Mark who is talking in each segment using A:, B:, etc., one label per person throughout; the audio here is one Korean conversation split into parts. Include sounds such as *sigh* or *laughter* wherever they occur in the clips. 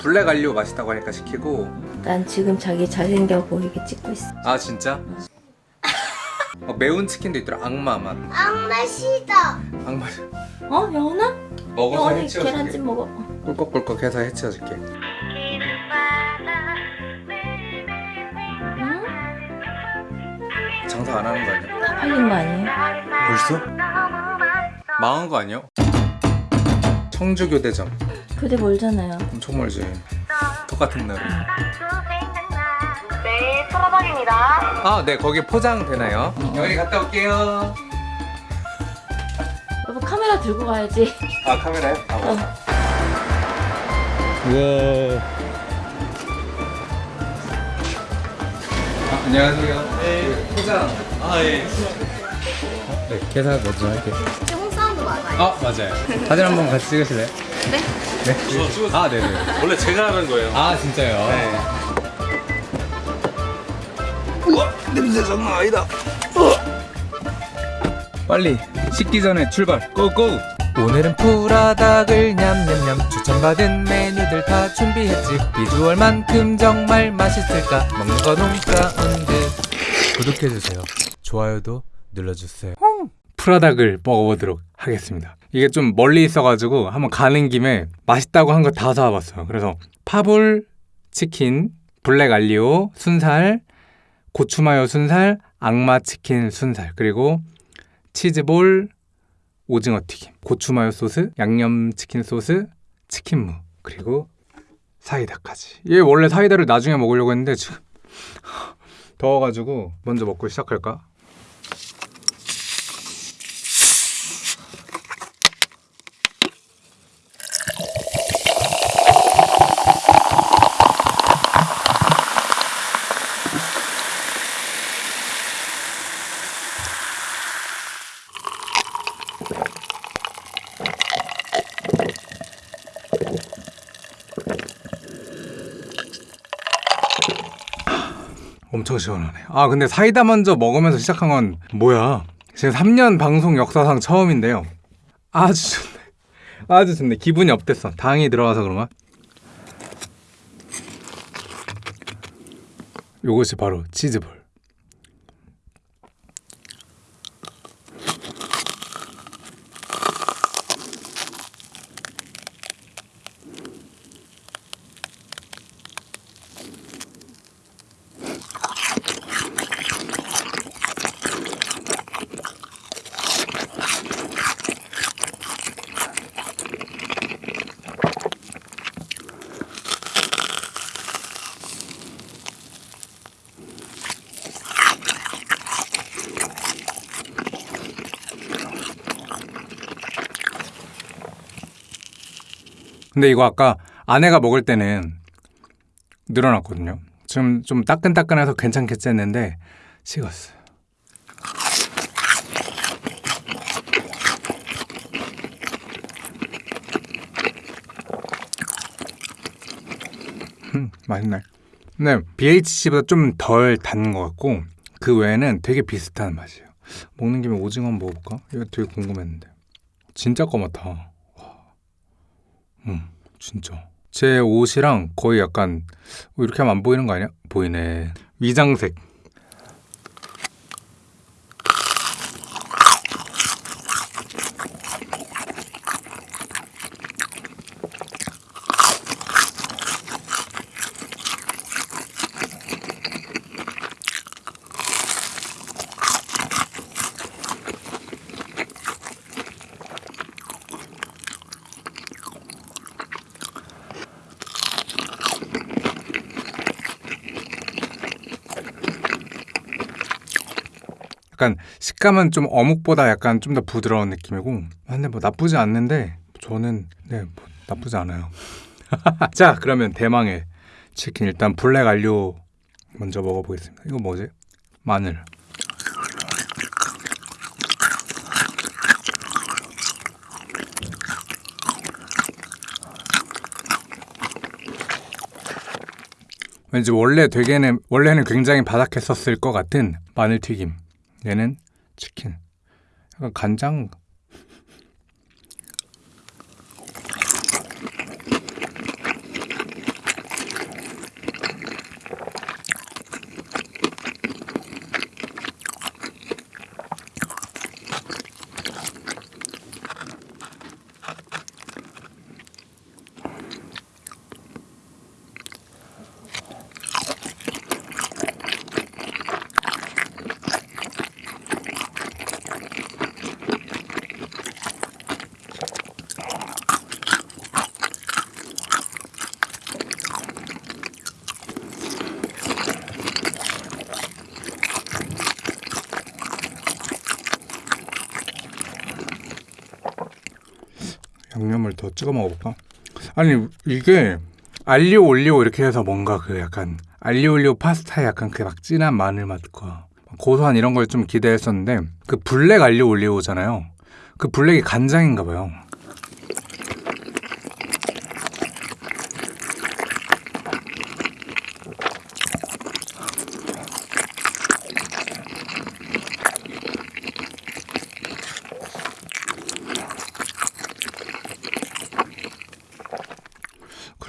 A: 블랙 알리오 맛있다고 하니까 시키고
B: 난 지금 자기 잘생겨 보이게 찍고 있어.
A: 아 진짜? *laughs* 어, 매운 치킨도 있더라 악마 맛
C: 악마 시다.
A: 악마
B: 어? 영원아?
A: 먹어서
B: 영원이
A: 해치워줄게
B: 계란찜 먹어.
A: 꿀꺽꿀꺽 해서 해치워줄게
B: 응?
A: 장사 안 하는 거 아니야?
B: 다 팔린 거 아니에요?
A: 벌써? 망한 거 아니야? 청주교대점
B: 교대 멀잖아요.
A: 엄청 멀지 똑같은 날
C: 네, 소라박입니다.
A: 아네 거기 포장 되나요? 여기 갔다 올게요
B: 여보 카메라 들고 가야지.
A: 아 카메라요? 아,
B: 어.
A: 우와 아, 안녕하세요 네 포장 아예 네 계산 먼저 할게요
C: 홍 사운드 맞아요.
A: 아 맞아요 사진 한번 같이 찍으실래요?
C: 네.
A: 네? 아 네네
D: 원래 제가 하는 거예요.
A: 아 진짜요? 네. 우와 냄새 장난 아니다. 빨리 식기 전에 출발 고고. 오늘은 프라닭을 냠냠냠 추천받은 메뉴들 다 준비했지 비주얼만큼 정말 맛있을까 먹는 거 농가운데 구독해주세요 좋아요도 눌러주세요 푸라닭을 먹어보도록 하겠습니다 이게 좀 멀리 있어가지고 한번 가는 김에 맛있다고 한 거 다 사와봤어요 그래서 파불 치킨 블랙 알리오 순살 고추마요 순살 악마 치킨 순살 그리고 치즈볼 오징어 튀김 고추마요 소스 양념 치킨 소스 치킨무 그리고 사이다까지 얘 원래 사이다를 나중에 먹으려고 했는데 지금 *laughs* 더워가지고 먼저 먹고 시작할까? 엄청 시원하네. 아 근데 사이다 먼저 먹으면서 시작한 건 뭐야? 지금 3년 방송 역사상 처음인데요. 아주 좋네. 아주 좋네. 기분이 업됐어. 당이 들어가서 그런가? 요것이 바로 치즈볼. 근데 이거 아까 아내가 먹을 때는 늘어났거든요. 지금 좀 따끈따끈해서 괜찮겠지 했는데 식었어요. 음, 맛있네. 근데 BHC보다 좀 덜 단 것 같고 그 외에는 되게 비슷한 맛이에요. 먹는 김에 오징어 한번 먹어볼까? 이거 되게 궁금했는데 진짜 까맣다. 와. 음, 진짜. 제 옷이랑 거의 약간 어, 이렇게 하면 안 보이는 거 아니야? 보이네. 위장색. 약간 식감은 좀 어묵보다 약간 좀 더 부드러운 느낌이고 아, 근데 뭐 나쁘지 않는데 저는 네 뭐 나쁘지 않아요. *laughs* 자 그러면 대망의 치킨 일단 블랙 알료 먼저 먹어보겠습니다. 이거 뭐지? 마늘. 왠지 원래 되게는 원래는 굉장히 바삭했었을 것 같은 마늘 튀김 얘는 치킨. 약간 간장. 양념을 더 찍어 먹어볼까? 아니 이게 알리오 올리오 이렇게 해서 뭔가 그 약간 알리오 올리오 파스타에 약간 그 막 진한 마늘 맛과 고소한 이런 걸 좀 기대했었는데 그 블랙 알리오 올리오잖아요. 그 블랙이 간장인가 봐요.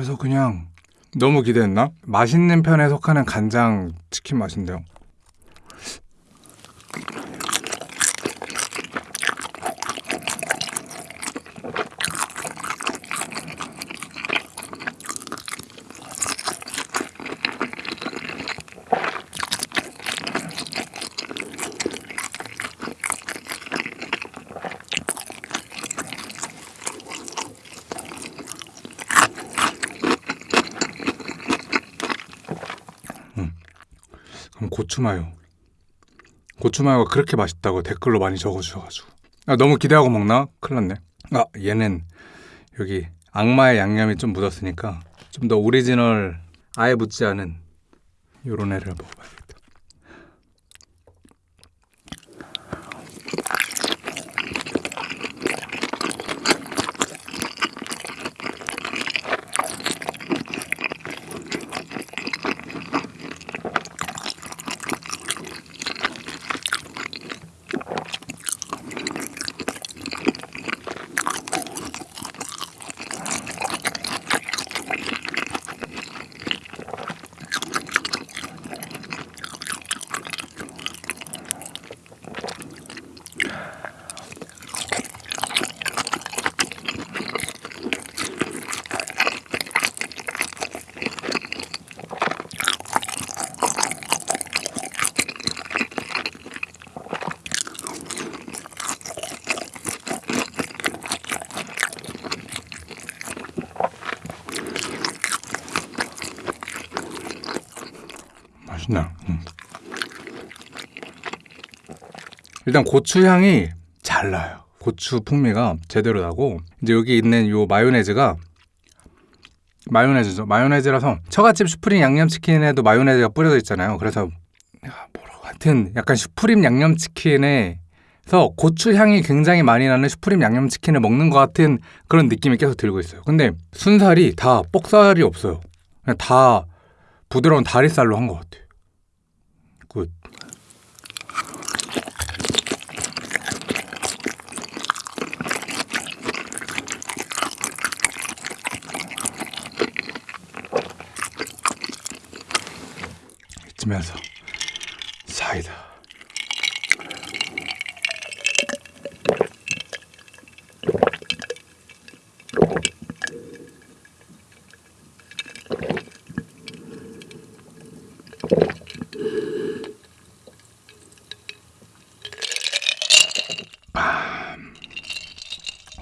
A: 그래서 그냥 너무 기대했나? 맛있는 편에 속하는 간장 치킨 맛인데요. 그럼 고추마요. 고추마요가 그렇게 맛있다고 댓글로 많이 적어주셔가지고 아, 너무 기대하고 먹나? 큰일 났네. 아 얘는 여기 악마의 양념이 좀 묻었으니까 좀 더 오리지널 아예 묻지 않은 요런 애를 먹어봐야 겠다. 맛있네. 음. 일단 고추 향이 잘 나요. 고추 풍미가 제대로 나고 이제 여기 있는 요 마요네즈가 마요네즈죠. 마요네즈라서 처갓집 슈프림 양념치킨에도 마요네즈가 뿌려져 있잖아요. 그래서 야, 뭐라고 하여튼 약간 슈프림 양념치킨에서 고추 향이 굉장히 많이 나는 슈프림 양념치킨을 먹는 것 같은 그런 느낌이 계속 들고 있어요. 근데 순살이 다 뻑살이 없어요. 그냥 다 부드러운 다리살로 한 것 같아요. 굿. 이 쯤에서 사이다.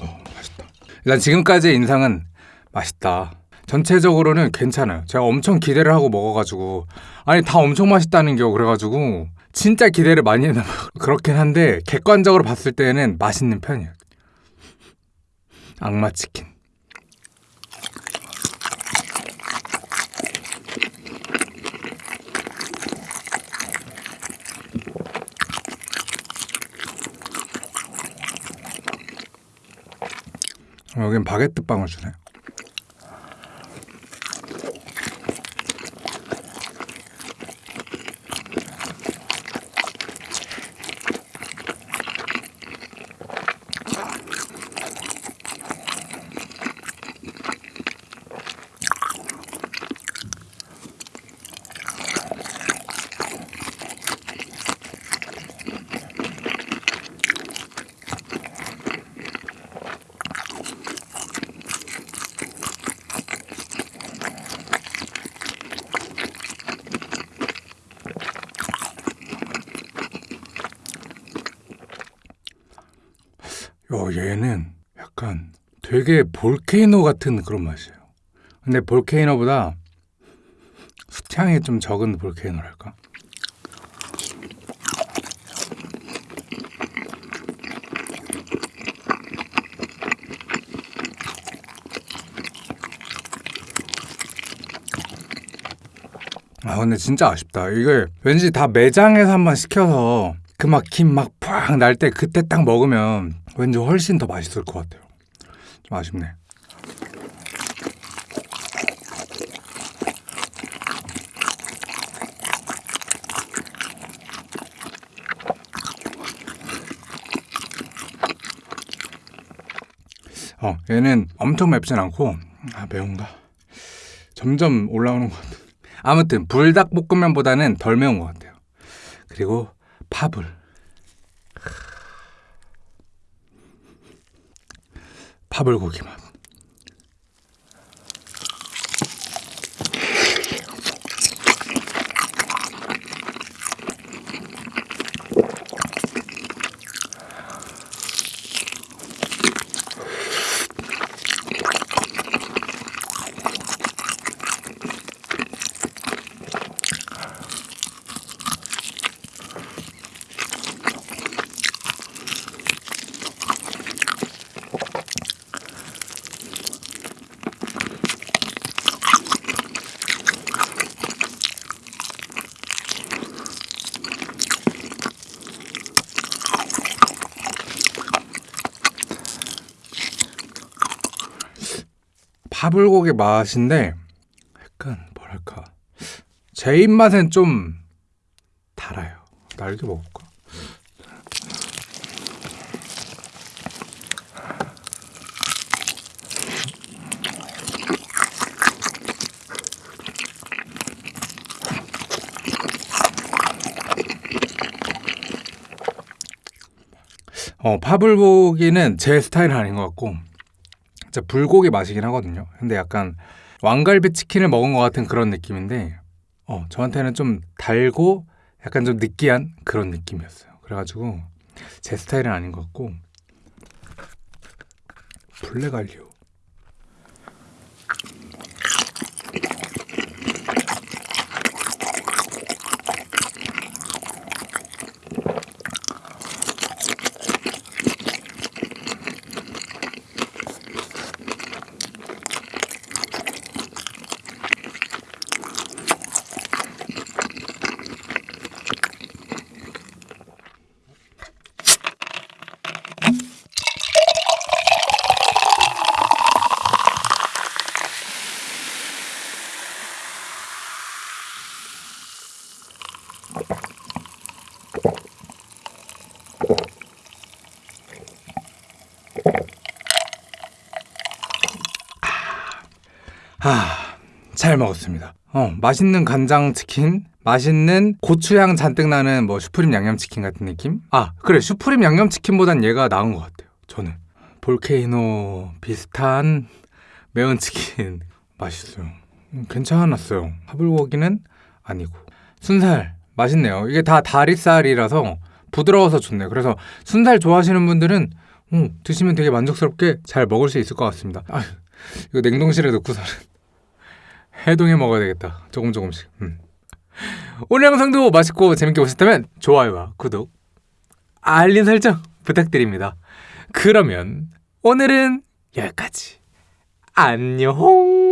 A: 어, 맛있다. 일단 지금까지의 인상은 맛있다. 전체적으로는 괜찮아요. 제가 엄청 기대를 하고 먹어가지고 아니 다 엄청 맛있다는 겨 그래가지고 진짜 기대를 많이 했나 봐. *laughs* 그렇긴 한데 객관적으로 봤을 때는 맛있는 편이에요. 악마 치킨. 어, 여긴 바게트 빵을 주네. 요 얘는 약간 되게 볼케이노 같은 그런 맛이에요. 근데 볼케이노보다 숯향이 좀 적은 볼케이노랄까? 아 근데 진짜 아쉽다 이걸 왠지 다 매장에서 한번 시켜서 그 막 김 막 팍 날 때 그때 딱 먹으면 왠지 훨씬 더 맛있을 것 같아요. 좀 아쉽네. 어, 얘는 엄청 맵진 않고 아 매운가? 점점 올라오는 것 같아. 아무튼 불닭볶음면보다는 덜 매운 것 같아요. 그리고 파불. 파불고기 맛. 파불고기 맛인데 약간 뭐랄까 제 입맛엔 좀 달아요. 날개 먹을까? 어, 파불고기는 제 스타일은 아닌 것 같고 진짜 불고기 맛이긴 하거든요. 근데 약간 왕갈비 치킨을 먹은 것 같은 그런 느낌인데, 어, 저한테는 좀 달고 약간 좀 느끼한 그런 느낌이었어요. 그래가지고 제 스타일은 아닌 것 같고, 블랙알리오. 아, 잘 먹었습니다. 어, 맛있는 간장 치킨, 맛있는 고추향 잔뜩 나는 뭐 슈프림 양념치킨 같은 느낌? 아, 그래. 슈프림 양념치킨보단 얘가 나은 것 같아요. 저는. 볼케이노 비슷한 매운 치킨 *laughs* 맛있어요. 음, 괜찮았어요. 하불고기는 아니고. 순살 맛있네요. 이게 다 다리살이라서 부드러워서 좋네요. 그래서 순살 좋아하시는 분들은 음, 드시면 되게 만족스럽게 잘 먹을 수 있을 것 같습니다. 아, 이거 냉동실에 넣고서는 해동해 먹어야 되겠다. 조금 조금씩. 음. 오늘 영상도 맛있고 재밌게 보셨다면 좋아요와 구독, 알림 설정 부탁드립니다. 그러면 오늘은 여기까지. 안녕.